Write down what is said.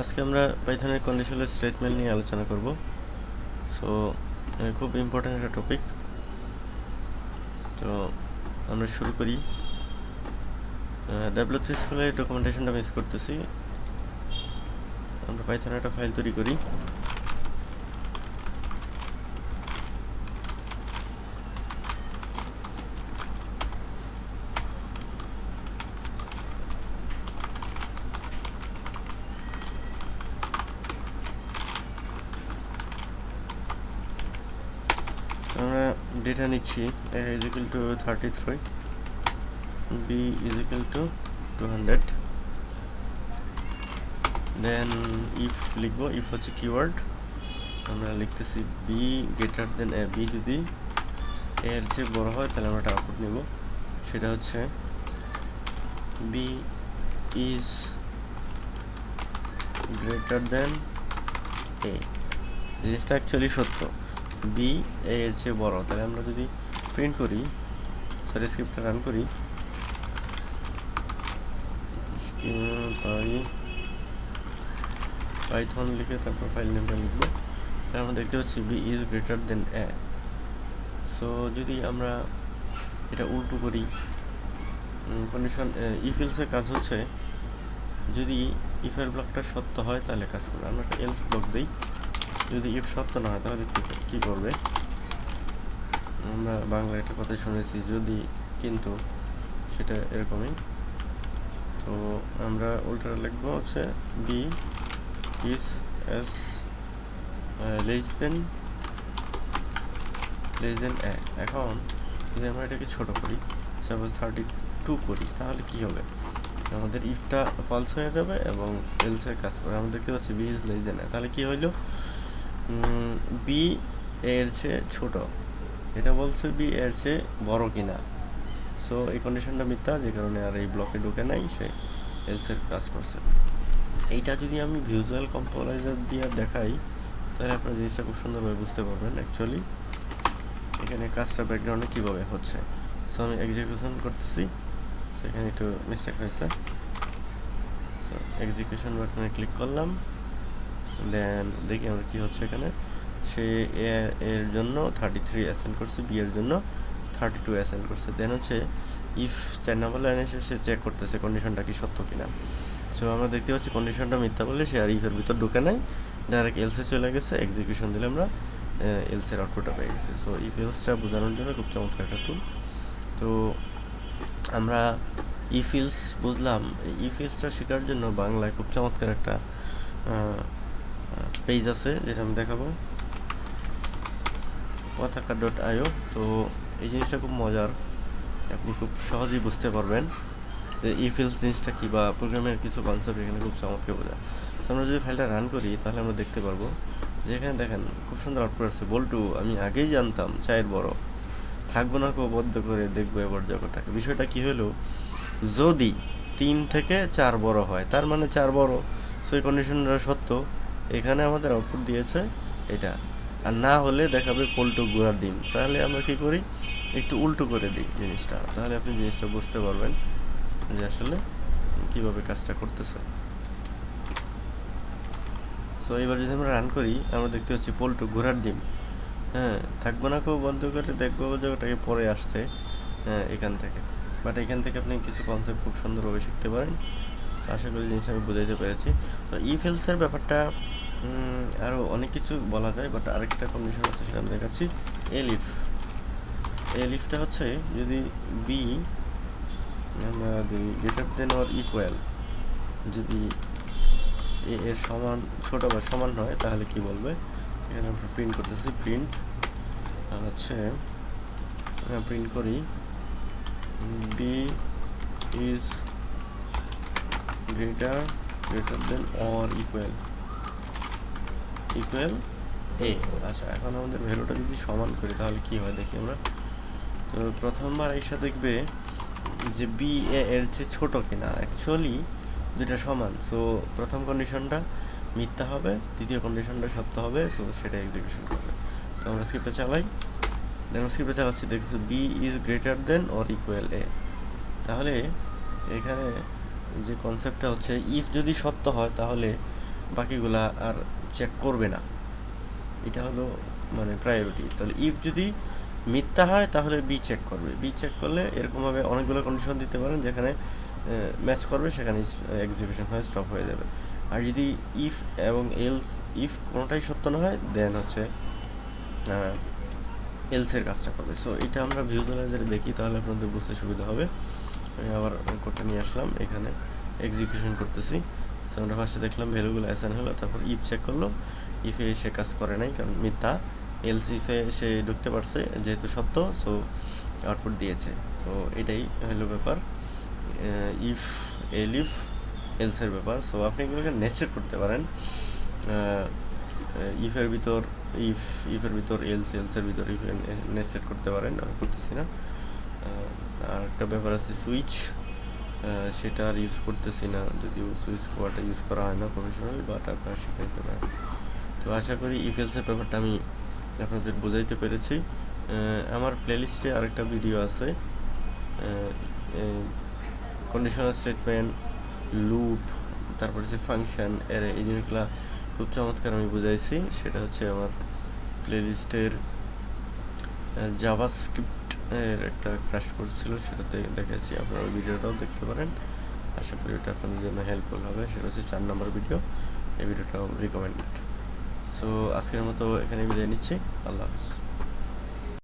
আজকে আমরা পাইথনের conditional statement নিয়ে আলোচনা করব। সো খুব ইম্পর্ট্যান্ট একটা টপিক তো, আমরা শুরু করি। ডাব্লু থ্রি স্কুলের ডকুমেন্টেশনটা মিস করতেছি। আমরা পাইথনের একটা ফাইল তৈরি করি। আমরা ডেটা নিচ্ছি, a is equal to 33 b is to to 200 then if লিখব ইফ হচ্ছে কিওয়ার্ড আমরা লিখতেছি B greater than A B যদি এর চেয়ে বড় হয়, তাহলে আমরা একটা আউটপুট নেব। সেটা হচ্ছে B is greater than A জিনিসটা অ্যাকচুয়ালি সত্য। বি এর চেয়ে বড়। তাহলে আমরা যদি প্রিন্ট করি সরি স্ক্রিপ্টটা রান করি। পাই পাইথন লিখে তারপর ফাইল নেমটা তাহলে আমরা দেখতে পাচ্ছি B is greater than A so যদি আমরা এটা উল্টো করি কন্ডিশন ইফিলসের কাজ হচ্ছে, যদি ইফের ব্লকটা সত্য হয়, তাহলে কাজ করবে। আমরা একটা এলস ব্লক দিই। যদি ইফ সত্য না হয়, তাহলে কি করবে? আমরা বাংলা একটা কথা শুনেছি, যদি কিন্তু সেটা এরকমই। তো আমরা উল্টা লিখব হচ্ছে B is S less than less than A এখন যদি আমরা এটাকে ছোট করি সাপোজ থার্টি টু করি, তাহলে কি হবে? আমাদের ইফটা পালস হয়ে যাবে এবং এলসের কাজ করে। আমরা দেখতে পাচ্ছি B is less than A তাহলে কি হইল? বি এর চেয়ে ছোট। এটা বলছে বি এর চেয়ে বড় কিনা। সো এই কন্ডিশনটা মিথ্যা, যে কারণে আর এই ব্লকে ঢুকে নাই, সে এলসের কাজ করছে। এইটা যদি আমি ভিজুয়াল কম্পোলাইজার দিয়ে দেখাই, তাহলে আপনারা জিনিসটা খুব সুন্দরভাবে বুঝতে পারবেন অ্যাকচুয়ালি এখানে কাজটা ব্যাকগ্রাউন্ডে কীভাবে হচ্ছে। সো আমি এক্সিকিউশন করতেছি। সেখানে একটু মিস্টেক হয়েছে। সো এক্সিকিউশন বাটনে ক্লিক করলাম। দেন দেখি আমরা কি হচ্ছে এখানে। সে এ এর জন্য থার্টি থ্রি অ্যাসেন্ড করছে বি এর জন্য থার্টি টু অ্যাসেন্ড করছে। দেন হচ্ছে ইফ চার নম্বর লাইনে এসে সে চেক করতেছে কন্ডিশনটা কি সত্য কিনা। সো আমরা দেখতে পাচ্ছি কন্ডিশনটা মিথ্যা বলে সে আর ইফের ভিতর ঢুকে নাই। ডাইরেক্ট এলসে চলে গেছে এক্সিকিউশন দিলে আমরা এলসের আউটপুটটা পেয়ে গেছি। সো ইফ এলসটা বোঝানোর জন্য খুব চমৎকার একটা টুল তো আমরা ইফিলস বুঝলাম। ইফিলসটা শেখার জন্য বাংলায় খুব চমৎকার একটা পেজ আছে যেটা আমি দেখাবো। পতাকা ডট আইও তো এই জিনিসটা খুব মজার। আপনি খুব সহজেই বুঝতে পারবেন যে ইফিলস জিনিসটা কি বা প্রোগ্রামের কিছু কনসেপ্ট এখানে খুব চমৎকার বোঝা তো আমরা যদি ফাইলটা রান করি, তাহলে আমরা দেখতে পারব যে এখানে দেখেন, খুব সুন্দর আউটপুট আছে বল্টু, আমি আগেই জানতাম, চায়ের বড়। থাকব না কেউ বদ্ধ করে দেখব এবার জগৎটাকে। বিষয়টা কি হলো? যদি তিন থেকে চার বড় হয়, তার মানে চার বড়। সেই কন্ডিশনটা সত্য। এখানে আমাদের আউটপুট দিয়েছে এটা। আর না হলে দেখাবে পোল্টো গুঁড়ার ডিম। তাহলে আমরা কি করি? একটু উল্টো করে দিই জিনিসটা। তাহলে আপনি জিনিসটা বুঝতে পারবেন যে আসলে কীভাবে কাজটা করতেছে। সো এবার যদি আমরা রান করি, আমরা দেখতে পাচ্ছি পোল্টো ঘোড়ার ডিম। হ্যাঁ থাকব না কেউ বন্ধ করে, দেখব যে ওটাকে পরে আসছে হ্যাঁ এখান থেকে। বাট এখান থেকে আপনি কিছু কনসেপ্ট খুব সুন্দরভাবে শিখতে পারেন। তো আশা করি জিনিসটা আমি বুঝাইতে পেরেছি। তো ই ফেলসের ব্যাপারটা আরও অনেক কিছু বলা যায় বাট আরেকটা কন্ডিশন আছে সেটা আমি দেখাচ্ছি। এলিফ এলিফটা হচ্ছে যদি বি আমরা দিই গ্রেটার দেন অর ইকুয়াল যদি এ এর সমান, ছোট বা সমান হয়, তাহলে কি বলবে? এখানে আমরা প্রিন্ট করতেছি প্রিন্ট আর হচ্ছে প্রিন্ট করি B is greater greater than or equal equal A আচ্ছা এখন আমাদের ভ্যালুটা যদি সমান করি, তাহলে কি হয় দেখি আমরা? তো প্রথমবার এসে দেখবে যে বি এ এর চেয়ে ছোট কিনা। অ্যাকচুয়ালি দুটা সমান। সো প্রথম কন্ডিশনটা মিথ্যা হবে, দ্বিতীয় কন্ডিশনটা সত্য হবে সো সেটা এক্সিকিউশন করবে। তো আমরা স্ক্রিপ্টটা চালাই। দেন স্ক্রিপ্টটা চালাচ্ছি, দেখছি B is greater than or equal A তাহলে এখানে যে কনসেপ্টটা হচ্ছে ইফ যদি সত্য হয়, তাহলে বাকিগুলা আর চেক করবে না। এটা হলো মানে প্রায়োরিটি তাহলে ইফ যদি মিথ্যা হয়, তাহলে বি চেক করবে। বি চেক করলে এরকমভাবে অনেকগুলো কন্ডিশন দিতে পারেন, যেখানে ম্যাচ করবে, সেখানে এক্সিকিউশন হয়ে স্টপ হয়ে যাবে। আর যদি ইফ এবং এলস ইফ কোনোটাই সত্য না হয় দেন হচ্ছে এলসের কাজটা করবে। সো এটা আমরা ভিউজুয়ালাইজারে দেখি, তাহলে আপনাদের বুঝতে সুবিধা হবে। আবার কোডটা নিয়ে আসলাম, এখানে এক্সিকিউশন করতেছি। সো আমরা ফার্স্টে দেখলাম ভ্যালুগুলো অ্যাসাইন হলো, তারপর ইফ চেক করল। ইফে সে কাজ করে নাই, কারণ মিথ্যা। এলস ইফে সে ঢুকতে পারছে, যেহেতু সত্য সো আউটপুট দিয়েছে। তো এটাই হলো ব্যাপার। ইফ এল ইফ এলসের ব্যাপার। সো আপনি এগুলোকে নেস্টেড করতে পারেন। ইফের ভিতর ইফ ইফের ভিতর এলস এলসের ভিতর ইফ নেস্টেড করতে পারেন, আমি করতেছি না। আর একটা ব্যাপার আছে সুইচ সেটা আর ইউজ করতেছি না, যদিও সুইচ কোয়াটা ইউজ করা হয় না প্রফেশনালি বাট আপনারা শিখাইতে পারেন তো আশা করি ইফেলসের ব্যাপারটা আমি আপনাদের বোঝাইতে পেরেছি। আমার প্লেলিস্টে আরেকটা ভিডিও আছে কন্ডিশনাল স্টেটমেন্ট লুপ তারপর হচ্ছে ফাংশন এর এই জিনিসগুলো খুব চমৎকার আমি বুঝাইছি। সেটা হচ্ছে আমার প্লেলিস্টের জাভাস্ক্রিপ্ট এর একটা ক্রাশ করছিল সেটা দেখেছি আপনারা ওই ভিডিওটাও দেখতে পারেন। আশা করি ওটা আপনাদের জন্য হেল্পফুল হবে। সেটা হচ্ছে চার নম্বর ভিডিও এই ভিডিওটাও রিকমেন্ডেড সো আজকের মতো এখানে বিদায় নিচ্ছি। আল্লাহ হাফিজ।